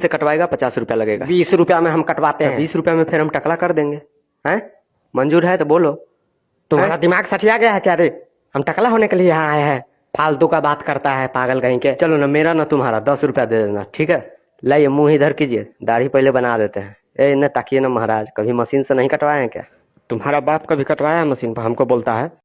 से कटवाएगा पचास रुपया लगेगा। बीस रुपया में हम कटवाते तो हैं। बीस रुपया में फिर हम टकला कर देंगे। हैं? मंजूर है तो बोलो। तो तुम्हारा दिमाग सठिया गया है क्या रे? हम टकला होने के लिए यहाँ आए हैं। फालतू का बात करता है पागल कहीं के। चलो ना मेरा ना तुम्हारा दस रुपया दे देना ठीक है? लाइए मुँह इधर कीजिए दाढ़ी पहले बना देते हैं। ए न ताकिए ना महाराज कभी मशीन से नहीं कटवाए हैं क्या? तुम्हारा बाप कभी कटवाया है मशीन पर? हमको बोलता है।